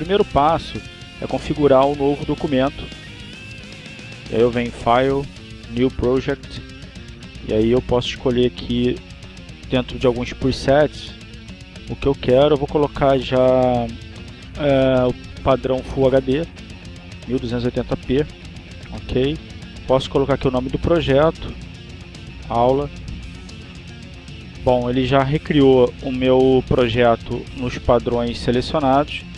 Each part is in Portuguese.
o primeiro passo é configurar o um novo documento. E aí eu venho em File, New Project, e aí eu posso escolher aqui dentro de alguns presets o que eu quero. Eu vou colocar já é, o padrão Full HD 1280p, ok? Posso colocar aqui o nome do projeto, aula. Bom, ele já recriou o meu projeto nos padrões selecionados.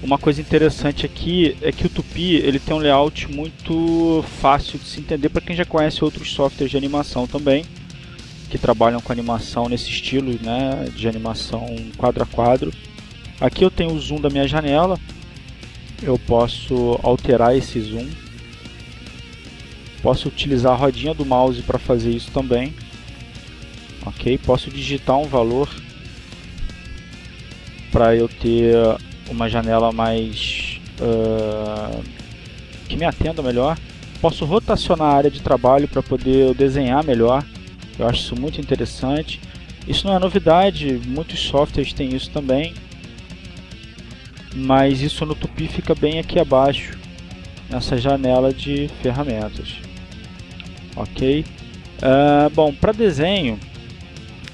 Uma coisa interessante aqui é que o Tupi ele tem um layout muito fácil de se entender para quem já conhece outros softwares de animação também, que trabalham com animação nesse estilo né, de animação quadro a quadro. Aqui eu tenho o zoom da minha janela, eu posso alterar esse zoom, posso utilizar a rodinha do mouse para fazer isso também, ok? Posso digitar um valor para eu ter uma janela mais uh, que me atenda melhor. Posso rotacionar a área de trabalho para poder desenhar melhor. Eu acho isso muito interessante. Isso não é novidade, muitos softwares têm isso também. Mas isso no Tupi fica bem aqui abaixo, nessa janela de ferramentas. Ok? Uh, bom, para desenho,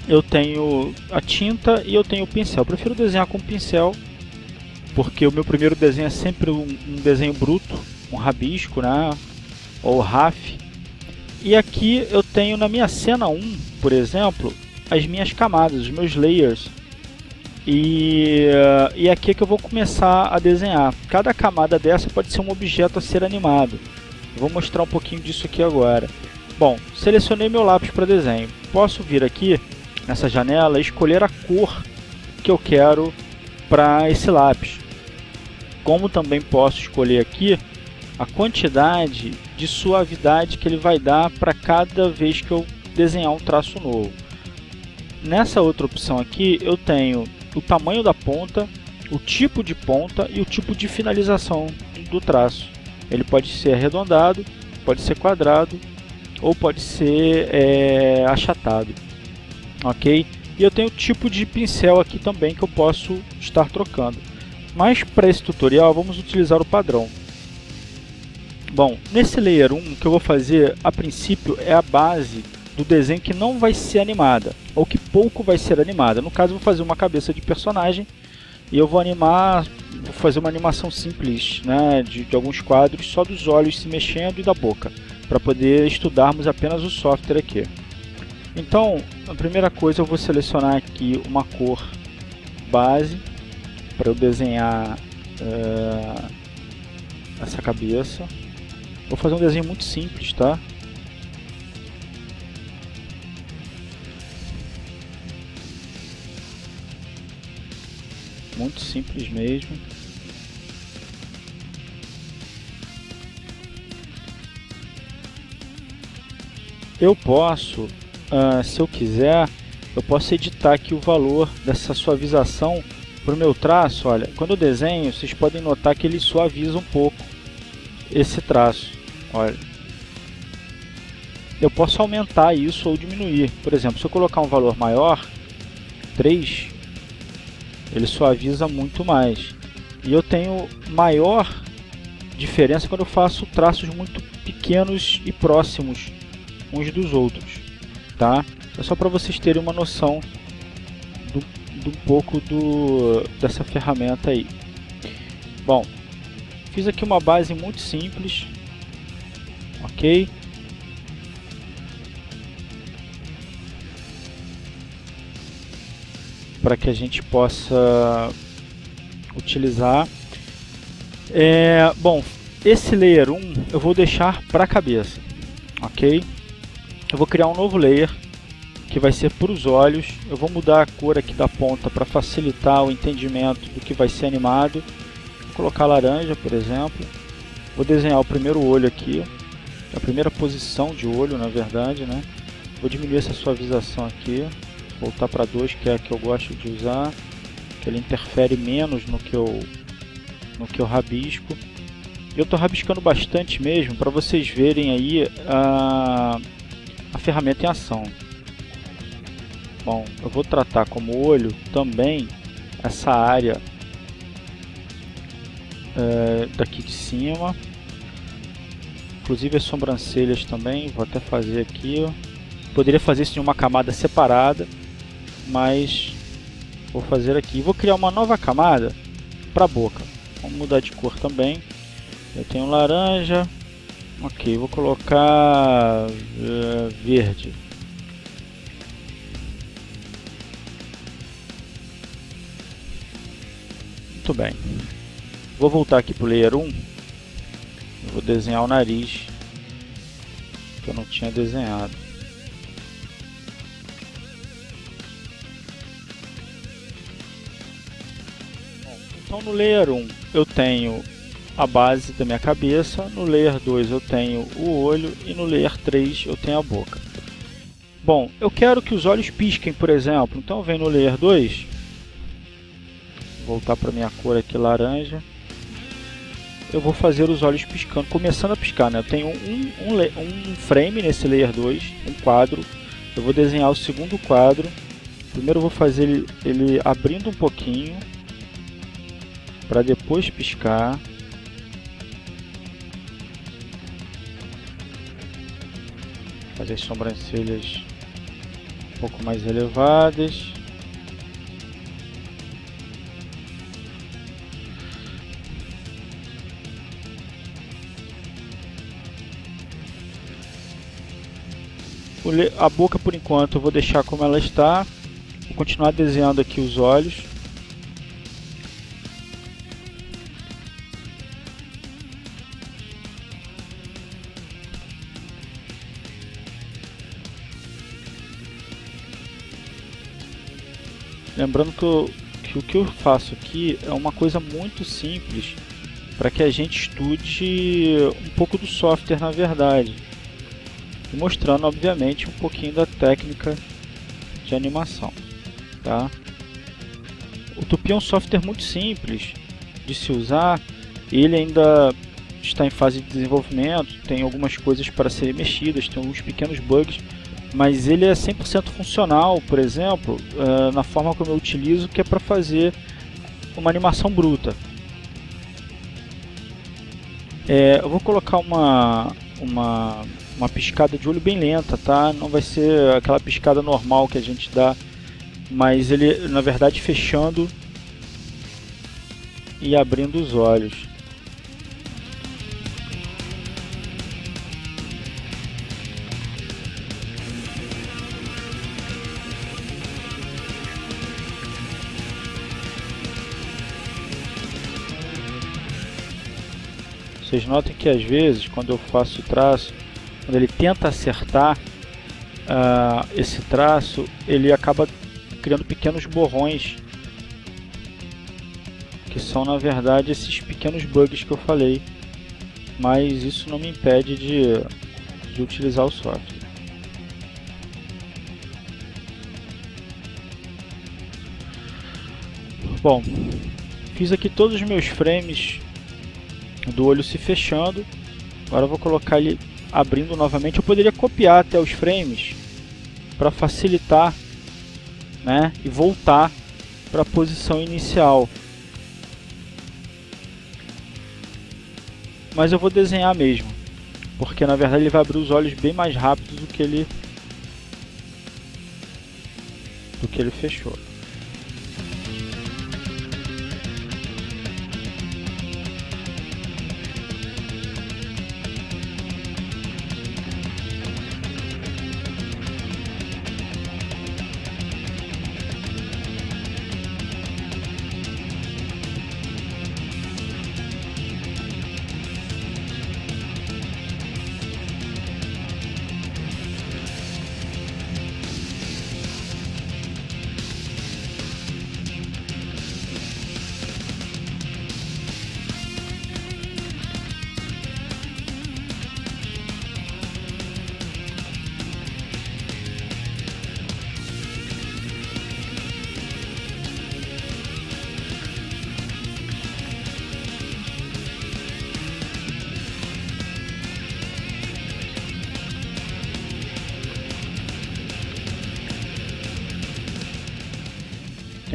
eu tenho a tinta e eu tenho o pincel. Eu prefiro desenhar com pincel porque o meu primeiro desenho é sempre um, um desenho bruto, um rabisco, né? ou RAF. E aqui eu tenho na minha cena 1, por exemplo, as minhas camadas, os meus layers. E, uh, e aqui é que eu vou começar a desenhar. Cada camada dessa pode ser um objeto a ser animado. Vou mostrar um pouquinho disso aqui agora. Bom, selecionei meu lápis para desenho. Posso vir aqui nessa janela e escolher a cor que eu quero para esse lápis como também posso escolher aqui a quantidade de suavidade que ele vai dar para cada vez que eu desenhar um traço novo. Nessa outra opção aqui eu tenho o tamanho da ponta, o tipo de ponta e o tipo de finalização do traço. Ele pode ser arredondado, pode ser quadrado ou pode ser é, achatado. Ok? E eu tenho o tipo de pincel aqui também que eu posso estar trocando. Mas para esse tutorial vamos utilizar o padrão. Bom, nesse Layer 1 o que eu vou fazer a princípio é a base do desenho que não vai ser animada, ou que pouco vai ser animada. No caso eu vou fazer uma cabeça de personagem e eu vou animar, vou fazer uma animação simples né, de, de alguns quadros só dos olhos se mexendo e da boca, para poder estudarmos apenas o software aqui. Então, a primeira coisa eu vou selecionar aqui uma cor base para eu desenhar é, essa cabeça. Vou fazer um desenho muito simples, tá? Muito simples mesmo. Eu posso, uh, se eu quiser, eu posso editar aqui o valor dessa suavização para o meu traço, olha, quando eu desenho, vocês podem notar que ele suaviza um pouco esse traço, olha. Eu posso aumentar isso ou diminuir. Por exemplo, se eu colocar um valor maior, 3, ele suaviza muito mais. E eu tenho maior diferença quando eu faço traços muito pequenos e próximos uns dos outros, tá? É só para vocês terem uma noção um pouco do, dessa ferramenta aí. Bom, fiz aqui uma base muito simples, ok? Para que a gente possa utilizar. É, bom, esse layer 1 eu vou deixar para a cabeça, ok? Eu vou criar um novo layer que vai ser para os olhos. Eu vou mudar a cor aqui da ponta para facilitar o entendimento do que vai ser animado. Vou colocar laranja, por exemplo. Vou desenhar o primeiro olho aqui, a primeira posição de olho, na verdade, né? Vou diminuir essa suavização aqui, voltar para 2, que é a que eu gosto de usar, que ele interfere menos no que eu, no que eu rabisco. Eu estou rabiscando bastante mesmo, para vocês verem aí a, a ferramenta em ação. Bom, eu vou tratar como olho também essa área é, daqui de cima. Inclusive as sobrancelhas também, vou até fazer aqui. Ó. Poderia fazer isso em uma camada separada, mas vou fazer aqui. Vou criar uma nova camada para a boca. Vamos mudar de cor também. Eu tenho laranja. Ok, vou colocar uh, verde. Muito bem. Vou voltar aqui para o Layer 1. Vou desenhar o nariz. Que eu não tinha desenhado. Então no Layer 1 eu tenho a base da minha cabeça, no Layer 2 eu tenho o olho e no Layer 3 eu tenho a boca. Bom, eu quero que os olhos pisquem, por exemplo, então eu venho no Layer 2 voltar para minha cor aqui laranja. Eu vou fazer os olhos piscando, começando a piscar né? eu tenho um, um, um frame nesse layer 2 um quadro. Eu vou desenhar o segundo quadro. Primeiro eu vou fazer ele, ele abrindo um pouquinho para depois piscar. Fazer as sobrancelhas um pouco mais elevadas a boca por enquanto eu vou deixar como ela está. Vou continuar desenhando aqui os olhos. Lembrando que, eu, que o que eu faço aqui é uma coisa muito simples para que a gente estude um pouco do software na verdade e mostrando obviamente um pouquinho da técnica de animação. Tá? O Tupi é um software muito simples de se usar, ele ainda está em fase de desenvolvimento, tem algumas coisas para serem mexidas, tem alguns pequenos bugs, mas ele é 100% funcional, por exemplo, uh, na forma como eu utilizo, que é para fazer uma animação bruta. É, eu vou colocar uma, uma uma piscada de olho bem lenta, tá? Não vai ser aquela piscada normal que a gente dá, mas ele, na verdade, fechando e abrindo os olhos. Vocês notem que às vezes, quando eu faço o traço, quando ele tenta acertar uh, esse traço, ele acaba criando pequenos borrões que são na verdade esses pequenos bugs que eu falei mas isso não me impede de, de utilizar o software. Bom fiz aqui todos os meus frames do olho se fechando agora vou colocar ele abrindo novamente, eu poderia copiar até os frames para facilitar né, e voltar para a posição inicial. Mas eu vou desenhar mesmo, porque na verdade ele vai abrir os olhos bem mais rápido do que ele do que ele fechou.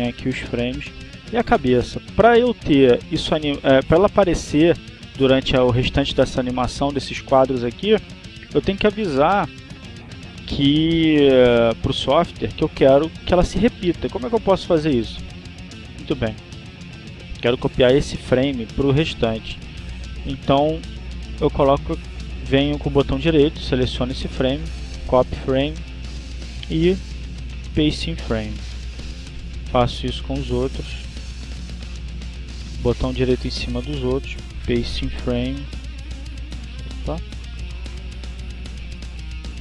Aqui os frames. E a cabeça, para eu ter isso, é, para ela aparecer durante o restante dessa animação, desses quadros aqui, eu tenho que avisar que uh, para o software que eu quero que ela se repita. Como é que eu posso fazer isso? Muito bem. Quero copiar esse frame para o restante. Então eu coloco, venho com o botão direito, seleciono esse frame, copy frame e paste in frame. Faço isso com os outros. Botão direito em cima dos outros, paste in frame. Opa.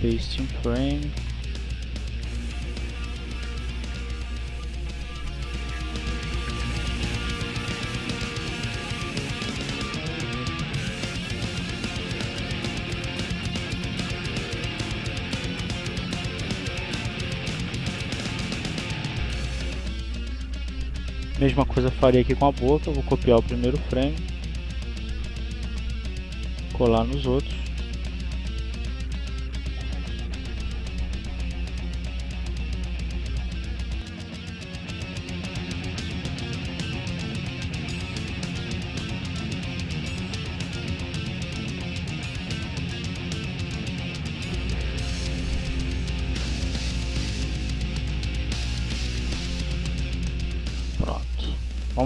Paste in frame. Mesma coisa faria aqui com a boca, vou copiar o primeiro frame, colar nos outros.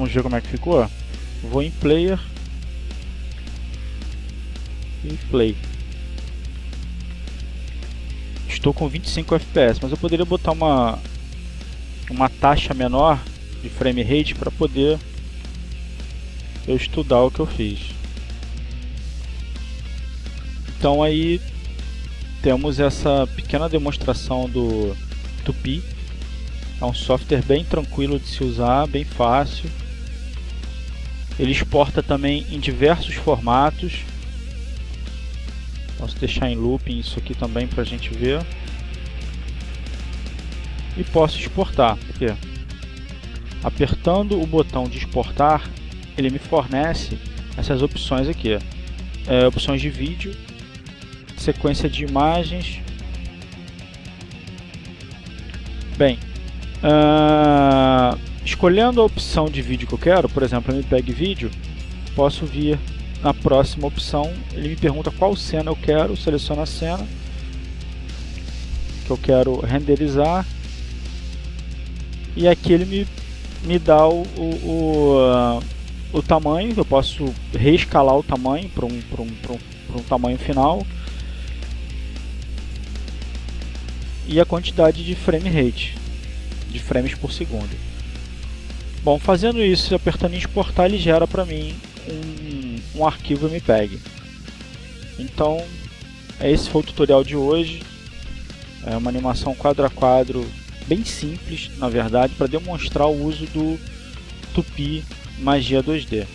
Vamos ver como é que ficou. Vou em Player e Play. Estou com 25 FPS, mas eu poderia botar uma uma taxa menor de frame rate para poder eu estudar o que eu fiz. Então aí temos essa pequena demonstração do Tupi. É um software bem tranquilo de se usar, bem fácil. Ele exporta também em diversos formatos. Posso deixar em looping isso aqui também para a gente ver. E posso exportar. Porque apertando o botão de exportar, ele me fornece essas opções aqui. É, opções de vídeo, sequência de imagens. Bem, uh, Escolhendo a opção de vídeo que eu quero, por exemplo, MPEG Vídeo, posso vir na próxima opção, ele me pergunta qual cena eu quero, seleciono a cena que eu quero renderizar e aqui ele me, me dá o, o, o, o tamanho, eu posso reescalar o tamanho para um, um, um, um tamanho final e a quantidade de frame rate, de frames por segundo. Bom, fazendo isso e apertando exportar, ele gera para mim um, um arquivo MPEG. Então, esse foi o tutorial de hoje. É uma animação quadro a quadro bem simples, na verdade, para demonstrar o uso do Tupi Magia 2D.